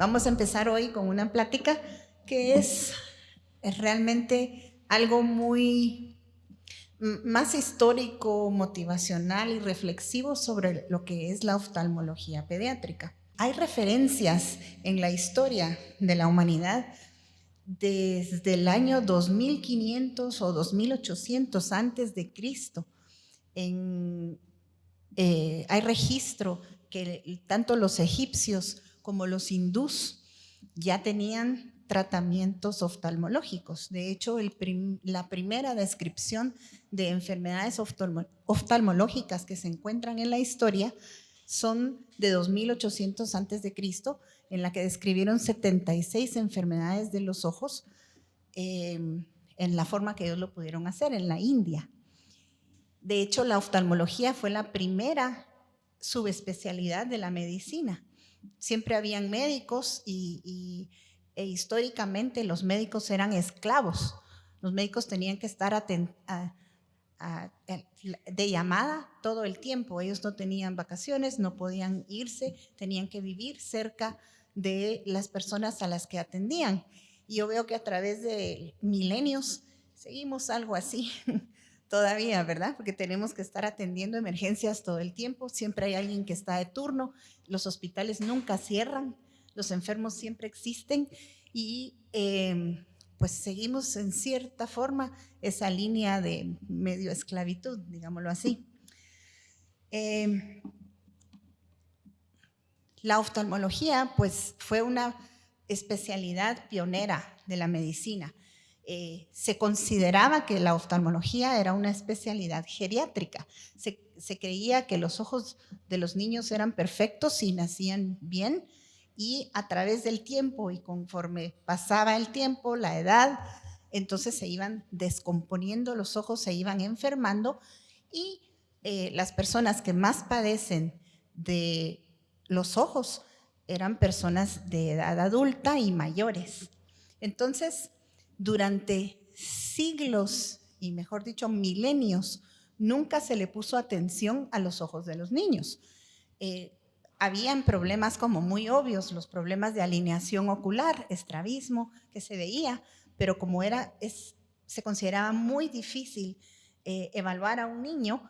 Vamos a empezar hoy con una plática que es, es realmente algo muy más histórico, motivacional y reflexivo sobre lo que es la oftalmología pediátrica. Hay referencias en la historia de la humanidad desde el año 2500 o 2800 antes de Cristo. Eh, hay registro que tanto los egipcios como los hindús ya tenían tratamientos oftalmológicos. De hecho, la primera descripción de enfermedades oftalmológicas que se encuentran en la historia son de 2800 antes de Cristo, en la que describieron 76 enfermedades de los ojos em, en la forma que ellos lo pudieron hacer, en la India. De hecho, la oftalmología fue la primera subespecialidad de la medicina. Siempre habían médicos y e históricamente los médicos eran esclavos. Los médicos tenían que estar de llamada todo el tiempo. Ellos no tenían vacaciones, no podían irse, tenían que vivir cerca de las personas a las que atendían. Y yo veo que a través de milenios seguimos algo así todavía, ¿verdad? Porque tenemos que estar atendiendo emergencias todo el tiempo, siempre hay alguien que está de turno, los hospitales nunca cierran, los enfermos siempre existen y em, pues seguimos en cierta forma esa línea de medio esclavitud, digámoslo así. Em, la oftalmología pues fue una especialidad pionera de la medicina. Eh, se consideraba que la oftalmología era una especialidad geriátrica. se, creía que los ojos de los niños eran perfectos y nacían bien, y a través del tiempo y conforme pasaba el tiempo, la edad, entonces se iban descomponiendo los ojos, se iban enfermando y eh, las personas que más padecen de los ojos eran personas de edad adulta y mayores. Entonces, durante siglos y mejor dicho milenios, nunca se le puso atención a los ojos de los niños. Eh, habían problemas como muy obvios, los problemas de alineación ocular, estrabismo, que se veía, pero como era, se consideraba muy difícil eh, evaluar a un niño,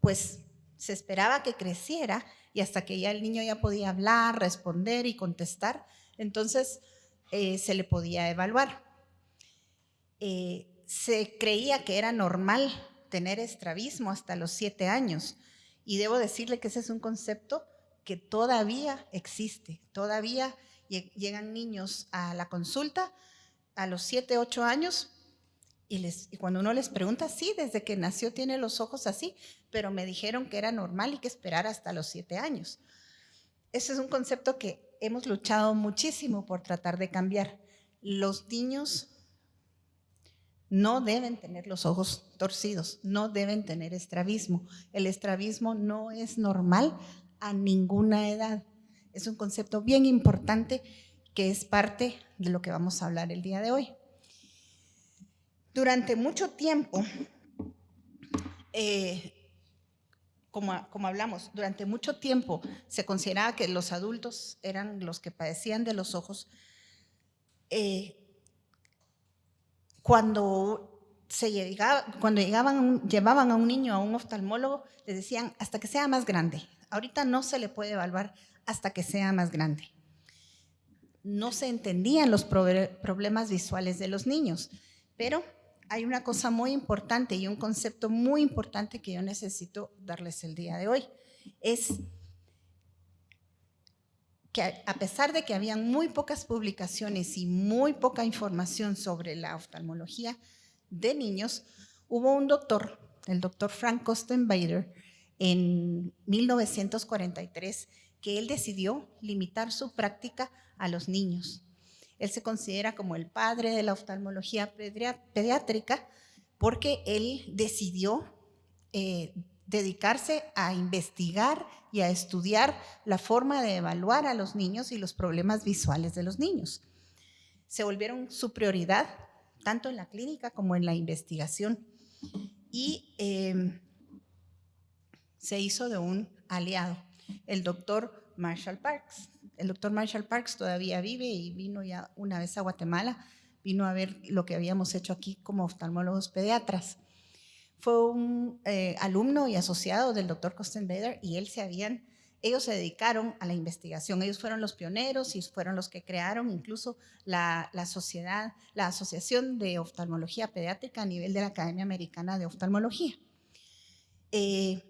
pues se esperaba que creciera y hasta que ya el niño ya podía hablar, responder y contestar, entonces eh, se le podía evaluar. Eh, se creía que era normal tener estrabismo hasta los siete años y debo decirle que ese es un concepto que todavía existe, todavía llegan niños a la consulta a los 7, 8 años y, les, y cuando uno les pregunta, sí, desde que nació tiene los ojos así, pero me dijeron que era normal y que esperar hasta los 7 años. Ese es un concepto que hemos luchado muchísimo por tratar de cambiar. Los niños no deben tener los ojos torcidos, no deben tener estrabismo. El estrabismo no es normal a ninguna edad. Es un concepto bien importante que es parte de lo que vamos a hablar el día de hoy. Durante mucho tiempo, eh, como, como, hablamos, durante mucho tiempo se consideraba que los adultos eran los que padecían de los ojos. Eh, cuando, se llegaba, cuando llegaban, llevaban a un niño a un oftalmólogo, les decían hasta que sea más grande, ahorita no se le puede evaluar hasta que sea más grande. No se entendían los problemas visuales de los niños, pero hay una cosa muy importante y un concepto muy importante que yo necesito darles el día de hoy. Es que a pesar de que habían muy pocas publicaciones y muy poca información sobre la oftalmología de niños, hubo un doctor, el doctor Frank Kostenbader, en 1943 que él decidió limitar su práctica a los niños. Él se considera como el padre de la oftalmología pediátrica porque él decidió eh, dedicarse a investigar y a estudiar la forma de evaluar a los niños y los problemas visuales de los niños. Se volvieron su prioridad tanto en la clínica como en la investigación. Y em, se hizo de un aliado, el doctor Marshall Parks. el doctor Marshall Parks todavía vive y vino ya una vez a Guatemala, vino a ver lo que habíamos hecho aquí como oftalmólogos pediatras. Fue un eh, alumno y asociado del doctor Kostenbader y él se habían, ellos se dedicaron a la investigación, ellos fueron los pioneros y fueron los que crearon incluso la, sociedad, la Asociación de Oftalmología Pediátrica a nivel de la Academia Americana de Oftalmología. Eh,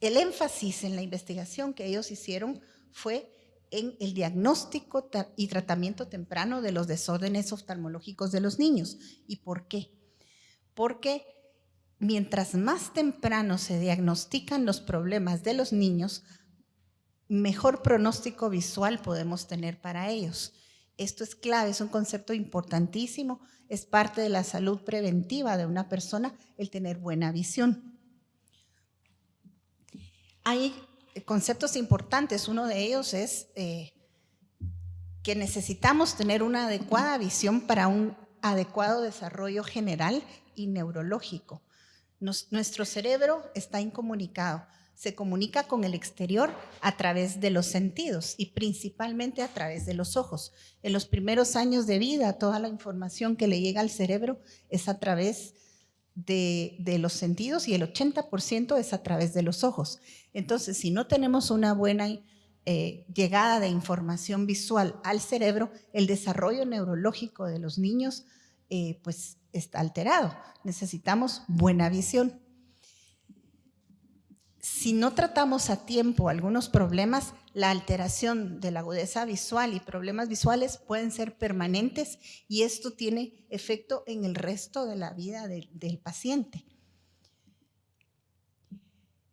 el énfasis en la investigación que ellos hicieron fue en el diagnóstico y tratamiento temprano de los desórdenes oftalmológicos de los niños. ¿Y por qué? Porque mientras más temprano se diagnostican los problemas de los niños, mejor pronóstico visual podemos tener para ellos. Esto es clave, es un concepto importantísimo, es parte de la salud preventiva de una persona el tener buena visión. Hay conceptos importantes, uno de ellos es eh, que necesitamos tener una adecuada visión para un adecuado desarrollo general y neurológico. Nuestro cerebro está incomunicado, se comunica con el exterior a través de los sentidos y principalmente a través de los ojos. En los primeros años de vida, toda la información que le llega al cerebro es a través de, los sentidos y el 80% es a través de los ojos. Entonces, si no tenemos una buena eh, llegada de información visual al cerebro, el desarrollo neurológico de los niños eh, pues está alterado. Necesitamos buena visión si no tratamos a tiempo algunos problemas, la alteración de la agudeza visual y problemas visuales pueden ser permanentes y esto tiene efecto en el resto de la vida del paciente.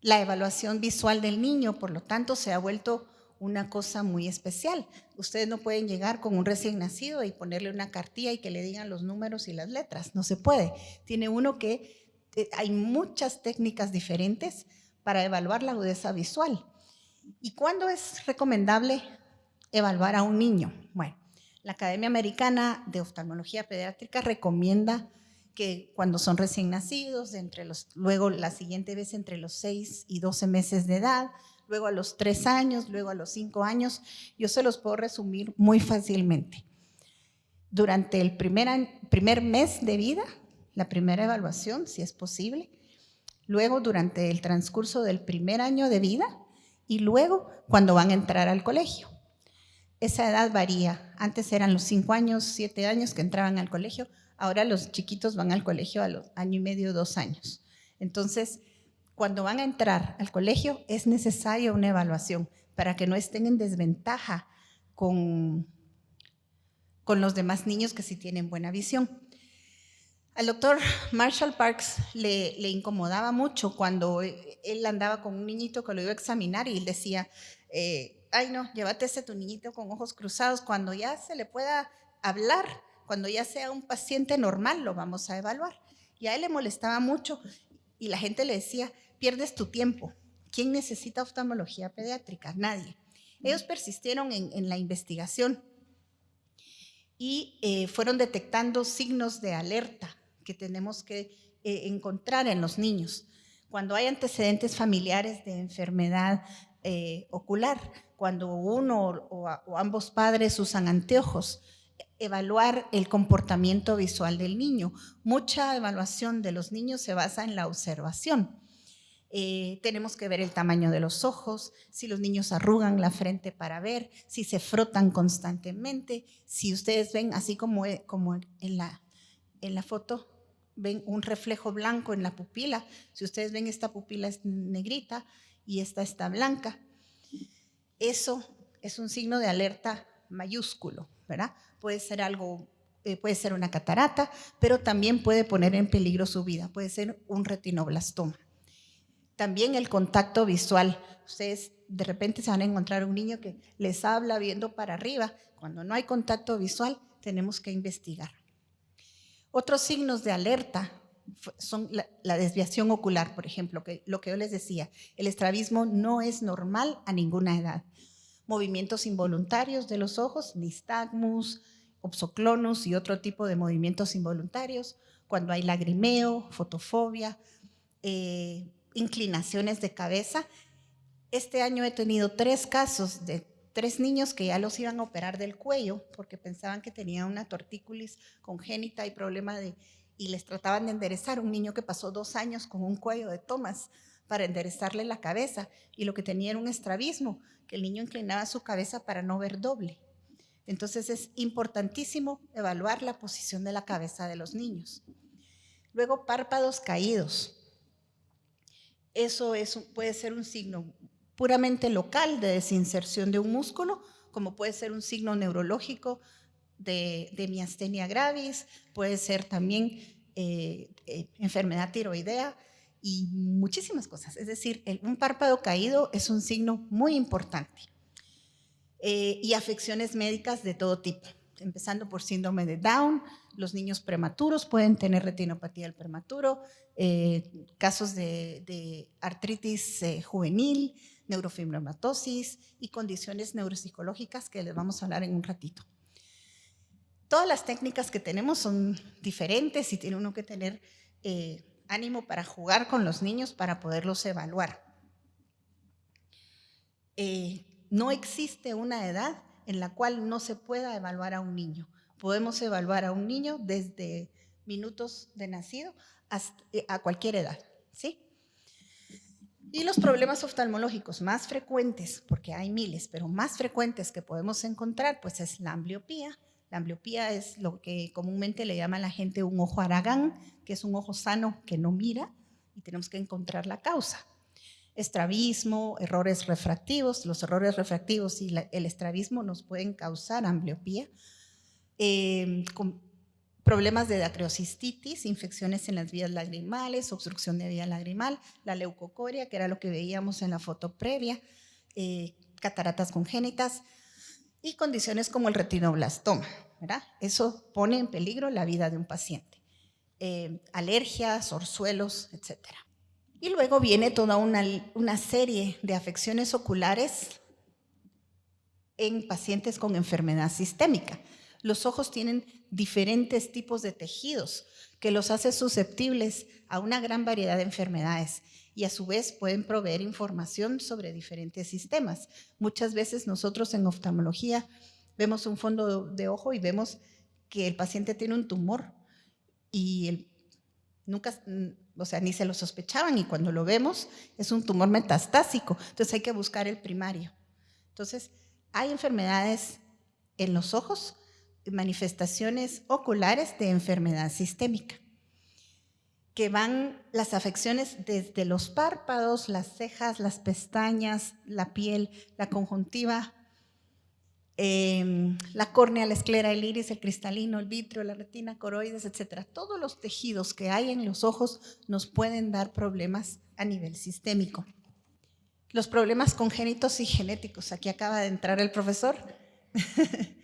La evaluación visual del niño, por lo tanto, se ha vuelto una cosa muy especial. Ustedes no pueden llegar con un recién nacido y ponerle una cartilla y que le digan los números y las letras. No se puede. Tiene uno que, eh, hay muchas técnicas diferentes para evaluar la agudeza visual. ¿Y cuándo es recomendable evaluar a un niño? Bueno, la Academia Americana de Oftalmología Pediátrica recomienda que cuando son recién nacidos, entre los, luego la siguiente vez entre los 6 y 12 meses de edad, luego a los 3 años, luego a los 5 años, yo se los puedo resumir muy fácilmente. Durante el primer, primer mes de vida, la primera evaluación, si es posible, luego durante el transcurso del primer año de vida y luego cuando van a entrar al colegio. Esa edad varía. Antes eran los cinco años, siete años que entraban al colegio. Ahora los chiquitos van al colegio a los año y medio, dos años. Entonces, cuando van a entrar al colegio es necesaria una evaluación para que no estén en desventaja con, con los demás niños que sí tienen buena visión. Al doctor Marshall Parks le, incomodaba mucho cuando él andaba con un niñito que lo iba a examinar y él decía, eh, ay no, llévate ese tu niñito con ojos cruzados, cuando ya se le pueda hablar, cuando ya sea un paciente normal, lo vamos a evaluar. Y a él le molestaba mucho y la gente le decía, pierdes tu tiempo. ¿Quién necesita oftalmología pediátrica? Nadie. Ellos persistieron en la investigación y eh, fueron detectando signos de alerta que tenemos que eh, encontrar en los niños. Cuando hay antecedentes familiares de enfermedad eh, ocular, cuando uno o, ambos padres usan anteojos, evaluar el comportamiento visual del niño. Mucha evaluación de los niños se basa en la observación. Eh, tenemos que ver el tamaño de los ojos, si los niños arrugan la frente para ver, si se frotan constantemente, si ustedes ven, así como, como en, la, en la foto, ven un reflejo blanco en la pupila. Si ustedes ven esta pupila es negrita y esta está blanca. Eso es un signo de alerta mayúsculo, ¿verdad? Puede ser algo, eh, puede ser una catarata, pero también puede poner en peligro su vida, puede ser un retinoblastoma. También el contacto visual. Ustedes de repente se van a encontrar un niño que les habla viendo para arriba. Cuando no hay contacto visual, tenemos que investigar. Otros signos de alerta son la, desviación ocular, por ejemplo, que, lo que yo les decía, el estrabismo no es normal a ninguna edad. Movimientos involuntarios de los ojos, nistagmus, opsoclonus y otro tipo de movimientos involuntarios, cuando hay lagrimeo, fotofobia, eh, inclinaciones de cabeza. Este año he tenido tres casos de tres niños que ya los iban a operar del cuello porque pensaban que tenía una tortícolis congénita y problema de, y les trataban de enderezar. Un niño que pasó dos años con un cuello de Thomas para enderezarle la cabeza y lo que tenía era un estrabismo, que el niño inclinaba su cabeza para no ver doble. Entonces es importantísimo evaluar la posición de la cabeza de los niños. Luego párpados caídos. Eso es, puede ser un signo puramente local de desinserción de un músculo, como puede ser un signo neurológico de, miastenia gravis, puede ser también eh, eh, enfermedad tiroidea y muchísimas cosas. Es decir, un párpado caído es un signo muy importante. Eh, y afecciones médicas de todo tipo, empezando por síndrome de Down, los niños prematuros pueden tener retinopatía del prematuro, casos de, artritis juvenil, neurofibromatosis y condiciones neuropsicológicas que les vamos a hablar en un ratito. Todas las técnicas que tenemos son diferentes y tiene uno que tener eh, ánimo para jugar con los niños para poderlos evaluar. Eh, no existe una edad en la cual no se pueda evaluar a un niño. Podemos evaluar a un niño desde minutos de nacido eh, a cualquier edad, ¿sí? Y los problemas oftalmológicos más frecuentes, porque hay miles, pero más frecuentes que podemos encontrar, pues es la ambliopía. La ambliopía es lo que comúnmente le llama a la gente un ojo aragán, que es un ojo sano que no mira, y tenemos que encontrar la causa. Estrabismo, errores refractivos, los errores refractivos y el estrabismo nos pueden causar ambliopía. Eh, problemas de dacreocistitis, infecciones en las vías lagrimales, obstrucción de vía lagrimal, la leucocoria, que era lo que veíamos en la foto previa, eh, cataratas congénitas y condiciones como el retinoblastoma. ¿verdad? Eso pone en peligro la vida de un paciente. Eh, alergias, orzuelos, etc. Y luego viene toda una, una serie de afecciones oculares en pacientes con enfermedad sistémica. Los ojos tienen diferentes tipos de tejidos que los hace susceptibles a una gran variedad de enfermedades y a su vez pueden proveer información sobre diferentes sistemas. Muchas veces nosotros en oftalmología vemos un fondo de ojo y vemos que el paciente tiene un tumor y nunca, o sea, ni se lo sospechaban y cuando lo vemos es un tumor metastásico, entonces hay que buscar el primario. Entonces, hay enfermedades en los ojos manifestaciones oculares de enfermedad sistémica, que van las afecciones desde los párpados, las cejas, las pestañas, la piel, la conjuntiva, em, la córnea, la esclera, el iris, el cristalino, el vitrio, la retina, coroides, etc. Todos los tejidos que hay en los ojos nos pueden dar problemas a nivel sistémico. Los problemas congénitos y genéticos. Aquí acaba de entrar el profesor.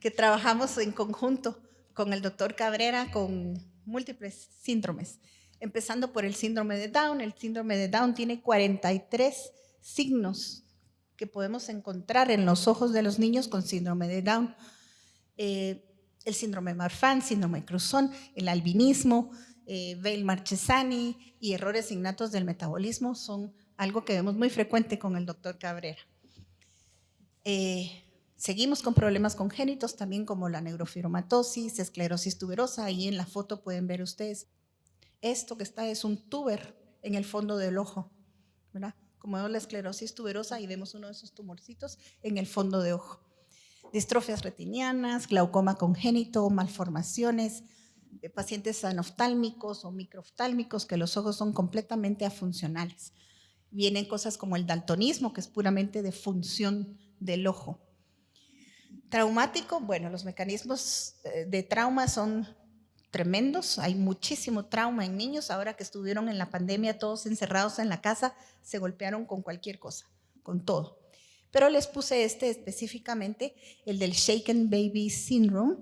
que trabajamos en conjunto con el doctor Cabrera con múltiples síndromes, empezando por el síndrome de Down. El síndrome de Down tiene 43 signos que podemos encontrar en los ojos de los niños con síndrome de Down. Eh, el síndrome Marfan, síndrome Cruzón, el albinismo, eh, Marchesani y errores innatos del metabolismo son algo que vemos muy frecuente con el doctor Cabrera. Eh, Seguimos con problemas congénitos también como la neurofibromatosis, esclerosis tuberosa. Ahí en la foto pueden ver ustedes. Esto que está es un tuber en el fondo del ojo, ¿verdad? Como vemos la esclerosis tuberosa y vemos uno de esos tumorcitos en el fondo de ojo. Distrofias retinianas, glaucoma congénito, malformaciones, eh, pacientes anoftálmicos o microoftálmicos que los ojos son completamente afuncionales. Vienen cosas como el daltonismo, que es puramente de función del ojo. Traumático, bueno, los mecanismos eh, de trauma son tremendos, hay muchísimo trauma en niños, ahora que estuvieron en la pandemia todos encerrados en la casa, se golpearon con cualquier cosa, con todo. Pero les puse este específicamente, el del Shaken Baby Syndrome,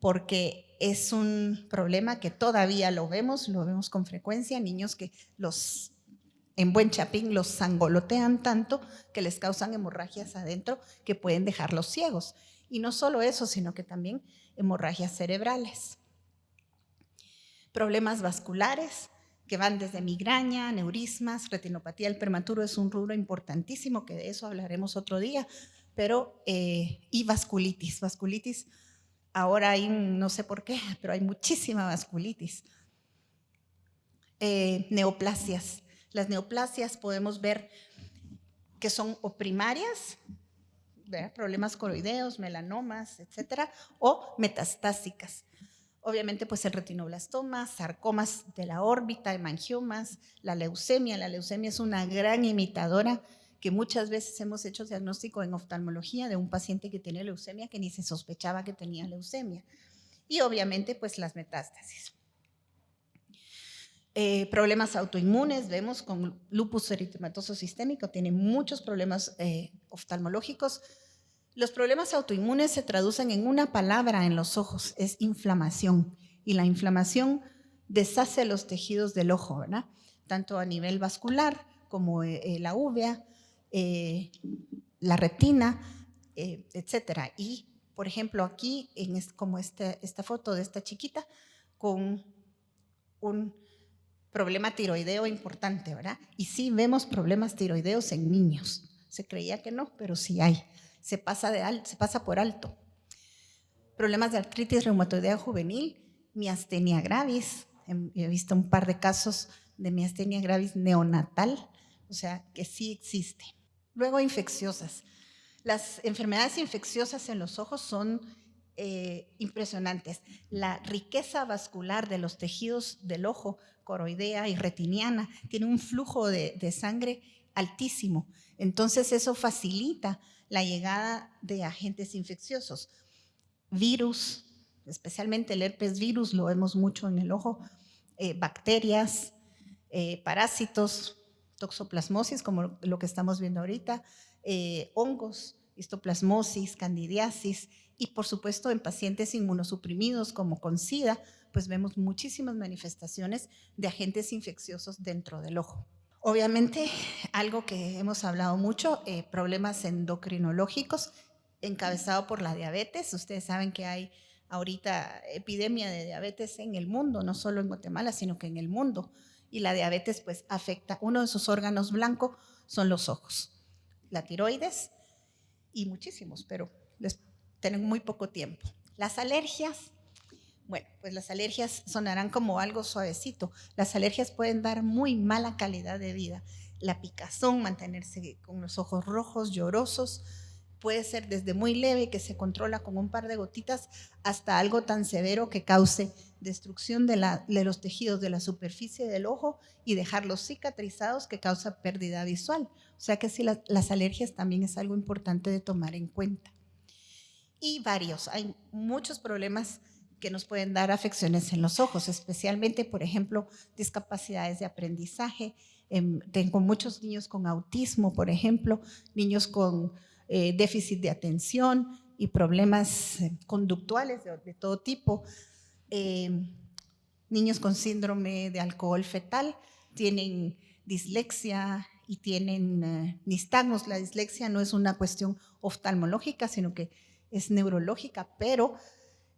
porque es un problema que todavía lo vemos, lo vemos con frecuencia, niños que los en buen chapín los sangolotean tanto que les causan hemorragias adentro que pueden dejarlos ciegos. Y no solo eso, sino que también hemorragias cerebrales. Problemas vasculares que van desde migraña, neurismas, retinopatía del prematuro es un rubro importantísimo, que de eso hablaremos otro día, pero, eh, y vasculitis. Vasculitis, ahora hay, no sé por qué, pero hay muchísima vasculitis. Eh, neoplasias. Las neoplasias podemos ver que son o primarias, problemas coroideos, melanomas, etcétera, o metastásicas. Obviamente, pues el retinoblastoma, sarcomas de la órbita, hemangiomas, la leucemia. La leucemia es una gran imitadora que muchas veces hemos hecho diagnóstico en oftalmología de un paciente que tiene leucemia que ni se sospechaba que tenía leucemia. Y obviamente, pues las metástasis. Eh, problemas autoinmunes, vemos con lupus eritematoso sistémico, tiene muchos problemas eh, oftalmológicos, los problemas autoinmunes se traducen en una palabra en los ojos, es inflamación. Y la inflamación deshace los tejidos del ojo, ¿verdad? Tanto a nivel vascular como eh, eh, la uvea, eh, la retina, etcétera. Y, por ejemplo, aquí, en como este, esta foto de esta chiquita, con un problema tiroideo importante, ¿verdad? Y sí vemos problemas tiroideos en niños. Se creía que no, pero sí hay se pasa, de se pasa por alto. Problemas de artritis reumatoidea juvenil, miastenia gravis, em, he visto un par de casos de miastenia gravis neonatal, o sea, que sí existe. Luego, infecciosas. Las enfermedades infecciosas en los ojos son eh, impresionantes. La riqueza vascular de los tejidos del ojo, coroidea y retiniana, tiene un flujo de, de sangre altísimo. Entonces eso facilita la llegada de agentes infecciosos. Virus, especialmente el herpes virus, lo vemos mucho en el ojo, eh, bacterias, eh, parásitos, toxoplasmosis, como lo que estamos viendo ahorita, eh, hongos, histoplasmosis, candidiasis, y por supuesto en pacientes inmunosuprimidos como con SIDA, pues vemos muchísimas manifestaciones de agentes infecciosos dentro del ojo. Obviamente, algo que hemos hablado mucho, eh, problemas endocrinológicos, encabezado por la diabetes. Ustedes saben que hay ahorita epidemia de diabetes en el mundo, no solo en Guatemala, sino que en el mundo. Y la diabetes pues afecta, uno de sus órganos blancos son los ojos, la tiroides y muchísimos, pero les tienen muy poco tiempo. Las alergias, bueno, pues las alergias sonarán como algo suavecito. Las alergias pueden dar muy mala calidad de vida. La picazón, mantenerse con los ojos rojos, llorosos, puede ser desde muy leve que se controla con un par de gotitas hasta algo tan severo que cause destrucción de, los tejidos de la superficie del ojo y dejarlos cicatrizados que causa pérdida visual. O sea que sí, las alergias también es algo importante de tomar en cuenta. Y varios, hay muchos problemas que nos pueden dar afecciones en los ojos, especialmente, por ejemplo, discapacidades de aprendizaje. Em, tengo muchos niños con autismo, por ejemplo, niños con eh, déficit de atención y problemas eh, conductuales de, todo tipo. Em, niños con síndrome de alcohol fetal tienen dislexia y tienen eh, nistagmos. La dislexia no es una cuestión oftalmológica, sino que es neurológica, pero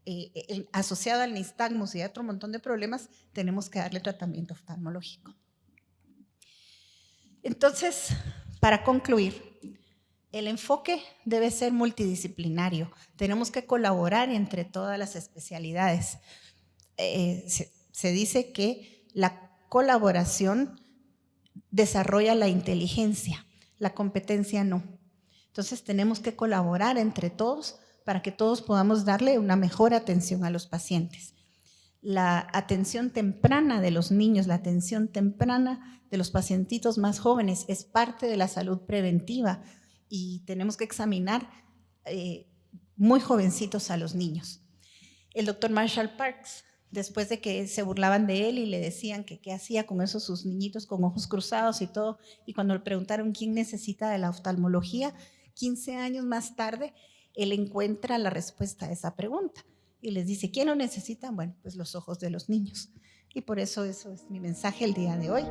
eh, eh asociado al nistagmus y a otro montón de problemas, tenemos que darle tratamiento oftalmológico. Entonces, para concluir, el enfoque debe ser multidisciplinario. Tenemos que colaborar entre todas las especialidades. Eh, se dice que la colaboración desarrolla la inteligencia, la competencia no. Entonces tenemos que colaborar entre todos para que todos podamos darle una mejor atención a los pacientes. La atención temprana de los niños, la atención temprana de los pacientitos más jóvenes es parte de la salud preventiva y tenemos que examinar eh, muy jovencitos a los niños. El doctor Marshall Parks, después de que se burlaban de él y le decían que qué hacía con esos sus niñitos con ojos cruzados y todo, y cuando le preguntaron quién necesita de la oftalmología, 15 años más tarde, él encuentra la respuesta a esa pregunta y les dice, ¿quién lo necesita? Bueno, pues los ojos de los niños. Y por eso eso es mi mensaje el día de hoy.